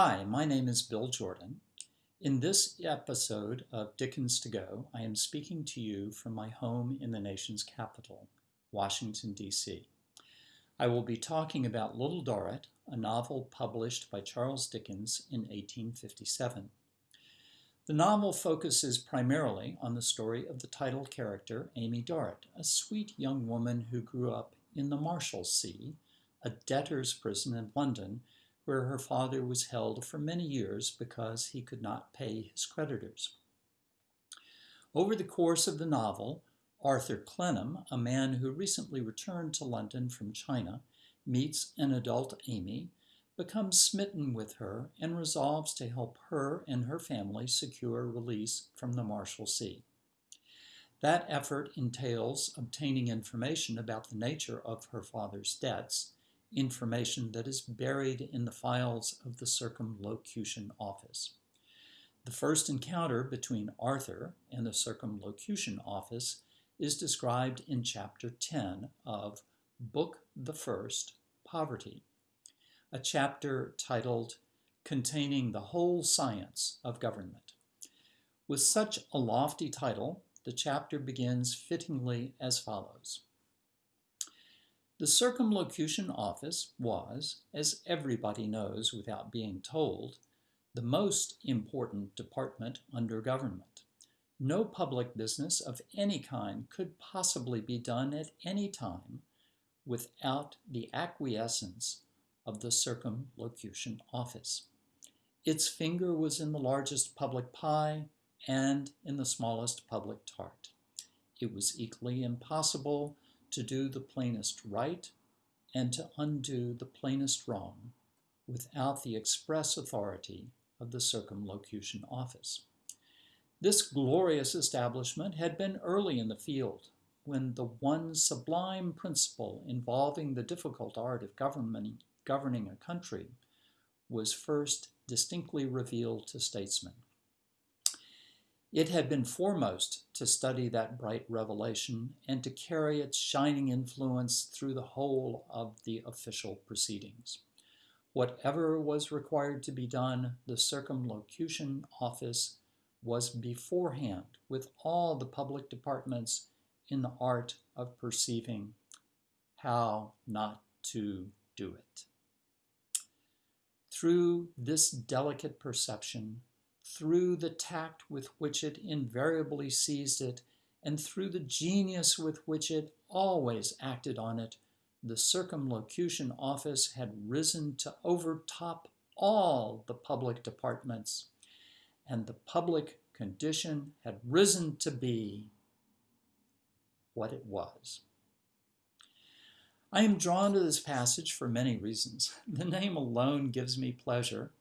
Hi, my name is Bill Jordan. In this episode of Dickens to Go, I am speaking to you from my home in the nation's capital, Washington, D.C. I will be talking about Little Dorrit, a novel published by Charles Dickens in 1857. The novel focuses primarily on the story of the title character, Amy Dorrit, a sweet young woman who grew up in the Marshalsea, a debtor's prison in London, where her father was held for many years because he could not pay his creditors. Over the course of the novel, Arthur Clennam, a man who recently returned to London from China, meets an adult Amy, becomes smitten with her, and resolves to help her and her family secure release from the Marshalsea. That effort entails obtaining information about the nature of her father's debts information that is buried in the files of the Circumlocution Office. The first encounter between Arthur and the Circumlocution Office is described in Chapter 10 of Book the First, Poverty, a chapter titled Containing the Whole Science of Government. With such a lofty title, the chapter begins fittingly as follows. The Circumlocution Office was, as everybody knows without being told, the most important department under government. No public business of any kind could possibly be done at any time without the acquiescence of the Circumlocution Office. Its finger was in the largest public pie and in the smallest public tart. It was equally impossible to do the plainest right and to undo the plainest wrong without the express authority of the Circumlocution Office. This glorious establishment had been early in the field when the one sublime principle involving the difficult art of governing, a country was first distinctly revealed to statesmen. It had been foremost to study that bright revelation and to carry its shining influence through the whole of the official proceedings. Whatever was required to be done, the Circumlocution Office was beforehand with all the public departments in the art of perceiving how not to do it. Through this delicate perception, through the tact with which it invariably seized it, and through the genius with which it always acted on it, the Circumlocution Office had risen to overtop all the public departments, and the public condition had risen to be what it was. I am drawn to this passage for many reasons. The name alone gives me pleasure,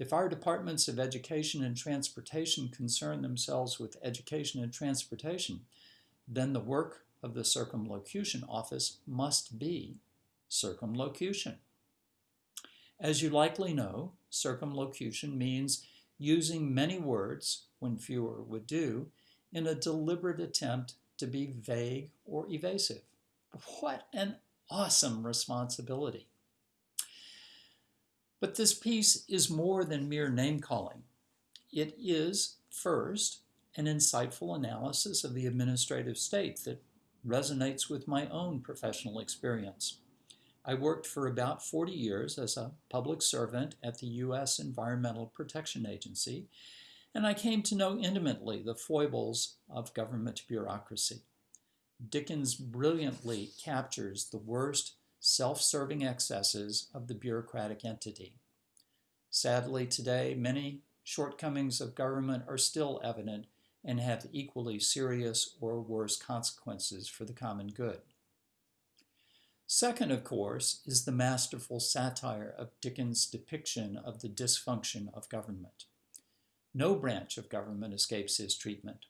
if our departments of education and transportation concern themselves with education and transportation, then the work of the circumlocution office must be circumlocution. As you likely know, circumlocution means using many words, when fewer would do, in a deliberate attempt to be vague or evasive. What an awesome responsibility. But this piece is more than mere name calling. It is, first, an insightful analysis of the administrative state that resonates with my own professional experience. I worked for about 40 years as a public servant at the U.S. Environmental Protection Agency, and I came to know intimately the foibles of government bureaucracy. Dickens brilliantly captures the worst self-serving excesses of the bureaucratic entity. Sadly, today, many shortcomings of government are still evident and have equally serious or worse consequences for the common good. Second, of course, is the masterful satire of Dickens' depiction of the dysfunction of government. No branch of government escapes his treatment.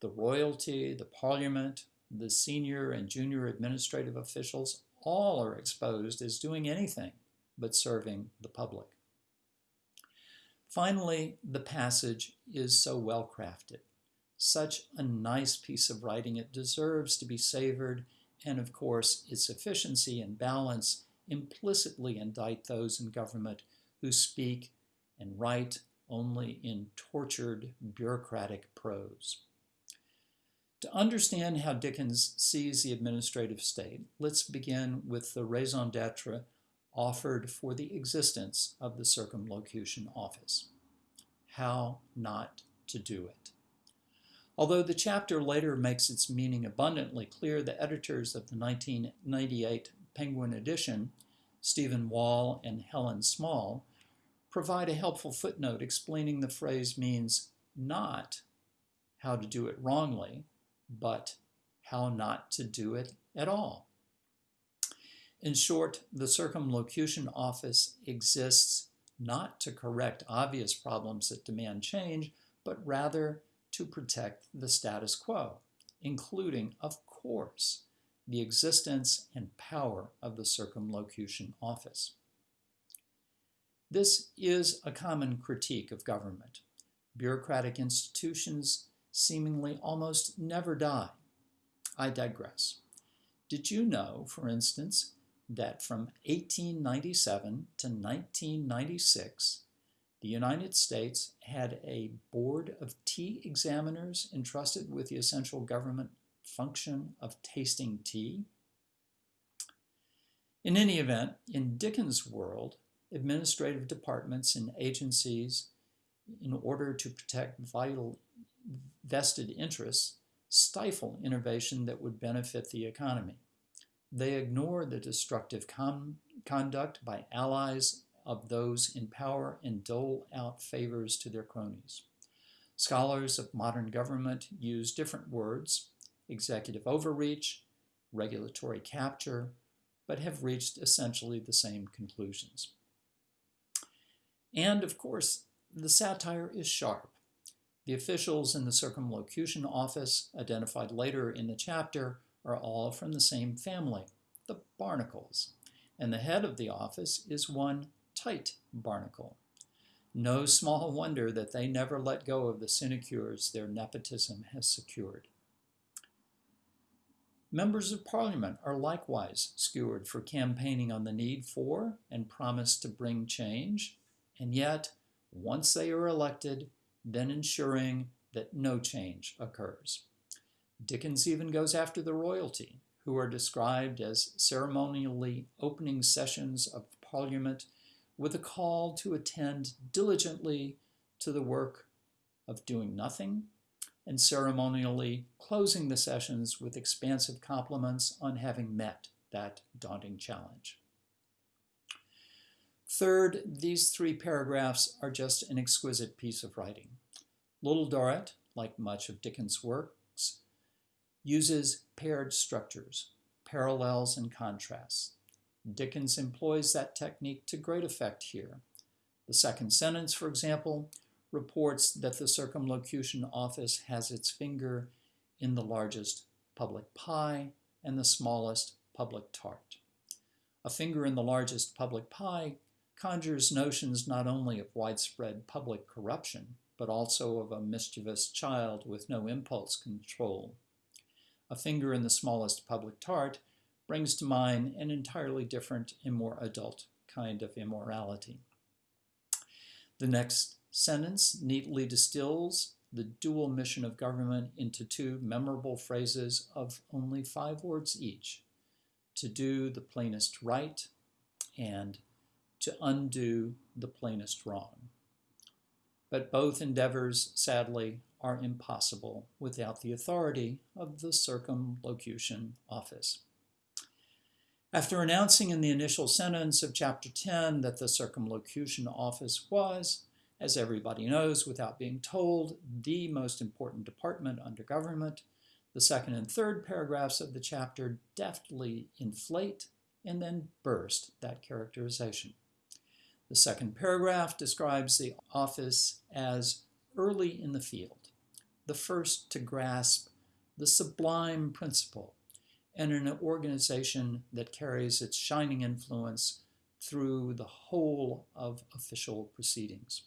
The royalty, the parliament, the senior and junior administrative officials all are exposed as doing anything but serving the public. Finally, the passage is so well crafted. Such a nice piece of writing. It deserves to be savored, and of course, its efficiency and balance implicitly indict those in government who speak and write only in tortured bureaucratic prose. To understand how Dickens sees the administrative state, let's begin with the raison d'etre offered for the existence of the Circumlocution Office. How not to do it. Although the chapter later makes its meaning abundantly clear, the editors of the 1998 Penguin edition, Stephen Wall and Helen Small, provide a helpful footnote explaining the phrase means not how to do it wrongly, but how not to do it at all. In short, the circumlocution office exists not to correct obvious problems that demand change, but rather to protect the status quo, including, of course, the existence and power of the circumlocution office. This is a common critique of government. Bureaucratic institutions seemingly almost never die. I digress. Did you know, for instance, that from 1897 to 1996, the United States had a board of tea examiners entrusted with the essential government function of tasting tea? In any event, in Dickens' world, administrative departments and agencies, in order to protect vital vested interests, stifle innovation that would benefit the economy. They ignore the destructive conduct by allies of those in power and dole out favors to their cronies. Scholars of modern government use different words, executive overreach, regulatory capture, but have reached essentially the same conclusions. And of course, the satire is sharp. The officials in the circumlocution office, identified later in the chapter, are all from the same family, the Barnacles, and the head of the office is one Tite Barnacle. No small wonder that they never let go of the sinecures their nepotism has secured. Members of Parliament are likewise skewered for campaigning on the need for and promise to bring change, and yet, once they are elected, then ensuring that no change occurs. Dickens even goes after the royalty, who are described as ceremonially opening sessions of Parliament with a call to attend diligently to the work of doing nothing and ceremonially closing the sessions with expansive compliments on having met that daunting challenge. Third, these three paragraphs are just an exquisite piece of writing. Little Dorrit, like much of Dickens' works, uses paired structures, parallels and contrasts. Dickens employs that technique to great effect here. The second sentence, for example, reports that the circumlocution office has its finger in the largest public pie and the smallest public tart. A finger in the largest public pie conjures notions not only of widespread public corruption, but also of a mischievous child with no impulse control. A finger in the smallest public tart brings to mind an entirely different and more adult kind of immorality. The next sentence neatly distills the dual mission of government into two memorable phrases of only five words each to do the plainest right and to undo the plainest wrong. But both endeavors, sadly, are impossible without the authority of the circumlocution office. After announcing in the initial sentence of chapter 10 that the circumlocution office was, as everybody knows without being told, the most important department under government, the second and third paragraphs of the chapter deftly inflate and then burst that characterization. The second paragraph describes the office as early in the field, the first to grasp the sublime principle and an organization that carries its shining influence through the whole of official proceedings.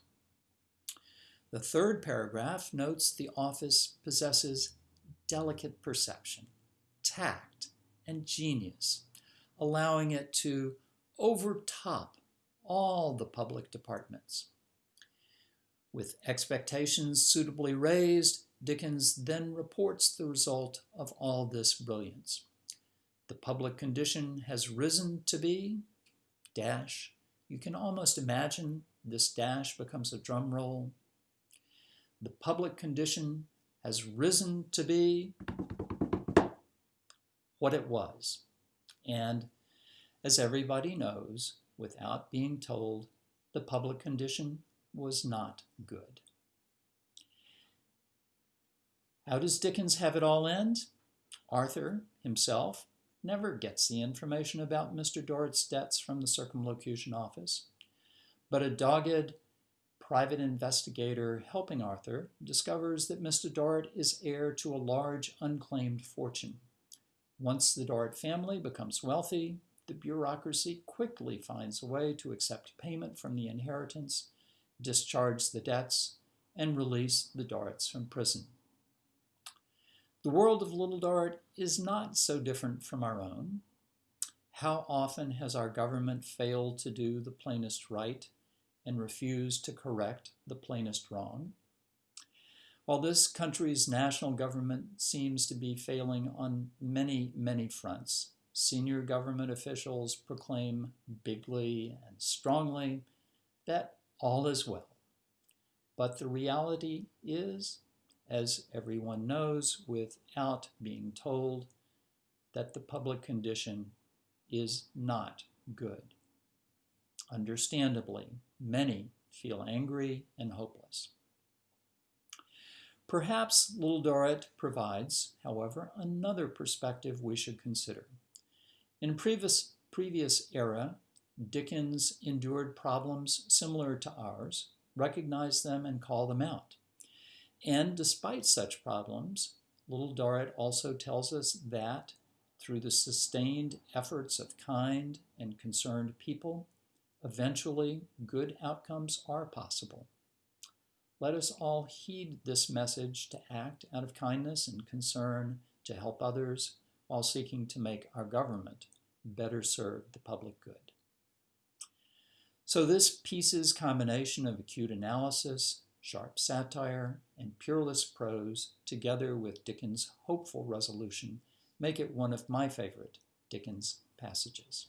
The third paragraph notes the office possesses delicate perception, tact, and genius, allowing it to overtop all the public departments. With expectations suitably raised, Dickens then reports the result of all this brilliance. The public condition has risen to be, dash, you can almost imagine this dash becomes a drum roll. The public condition has risen to be what it was. And as everybody knows, without being told, the public condition was not good. How does Dickens have it all end? Arthur himself never gets the information about Mr. Dorrit's debts from the circumlocution office, but a dogged private investigator helping Arthur discovers that Mr. Dorrit is heir to a large unclaimed fortune. Once the Dorrit family becomes wealthy, the bureaucracy quickly finds a way to accept payment from the inheritance, discharge the debts, and release the Dorrits from prison. The world of Little Dorrit is not so different from our own. How often has our government failed to do the plainest right and refused to correct the plainest wrong? While this country's national government seems to be failing on many, many fronts, senior government officials proclaim bigly and strongly that all is well. But the reality is, as everyone knows without being told, that the public condition is not good. Understandably, many feel angry and hopeless. Perhaps Little Dorrit provides, however, another perspective we should consider. In previous, previous era, Dickens endured problems similar to ours, recognized them, and called them out. And despite such problems, Little Dorrit also tells us that through the sustained efforts of kind and concerned people, eventually good outcomes are possible. Let us all heed this message to act out of kindness and concern to help others while seeking to make our government better serve the public good. So this piece's combination of acute analysis, sharp satire, and pureless prose, together with Dickens' hopeful resolution, make it one of my favorite Dickens passages.